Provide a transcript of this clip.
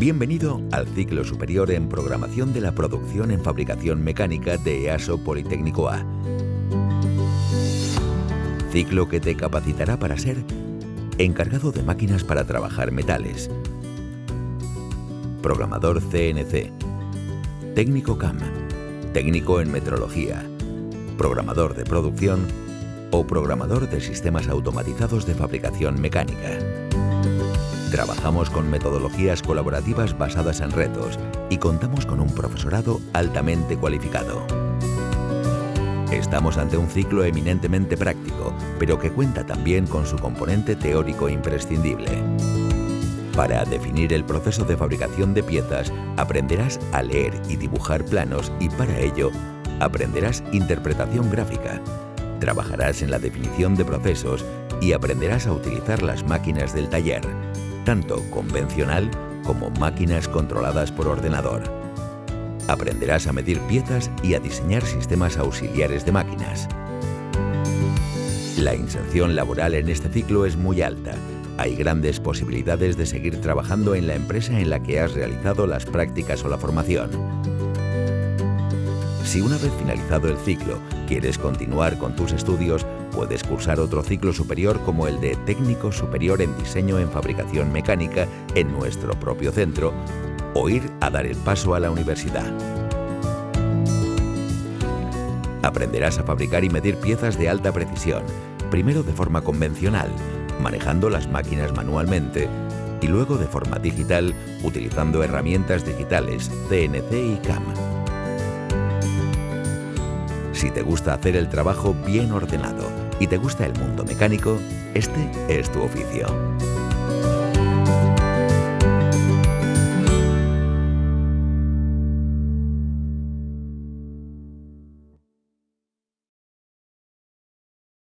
Bienvenido al ciclo superior en programación de la producción en fabricación mecánica de EASO Politécnico A. Ciclo que te capacitará para ser encargado de máquinas para trabajar metales, programador CNC, técnico CAM, técnico en metrología, programador de producción o programador de sistemas automatizados de fabricación mecánica. Trabajamos con metodologías colaborativas basadas en retos y contamos con un profesorado altamente cualificado. Estamos ante un ciclo eminentemente práctico, pero que cuenta también con su componente teórico imprescindible. Para definir el proceso de fabricación de piezas, aprenderás a leer y dibujar planos y para ello aprenderás interpretación gráfica. Trabajarás en la definición de procesos y aprenderás a utilizar las máquinas del taller, tanto convencional como máquinas controladas por ordenador. Aprenderás a medir piezas y a diseñar sistemas auxiliares de máquinas. La inserción laboral en este ciclo es muy alta hay grandes posibilidades de seguir trabajando en la empresa en la que has realizado las prácticas o la formación. Si una vez finalizado el ciclo quieres continuar con tus estudios, puedes cursar otro ciclo superior como el de Técnico Superior en Diseño en Fabricación Mecánica en nuestro propio centro o ir a dar el paso a la universidad. Aprenderás a fabricar y medir piezas de alta precisión, primero de forma convencional, manejando las máquinas manualmente y luego de forma digital utilizando herramientas digitales CNC y CAM. Si te gusta hacer el trabajo bien ordenado y te gusta el mundo mecánico, este es tu oficio.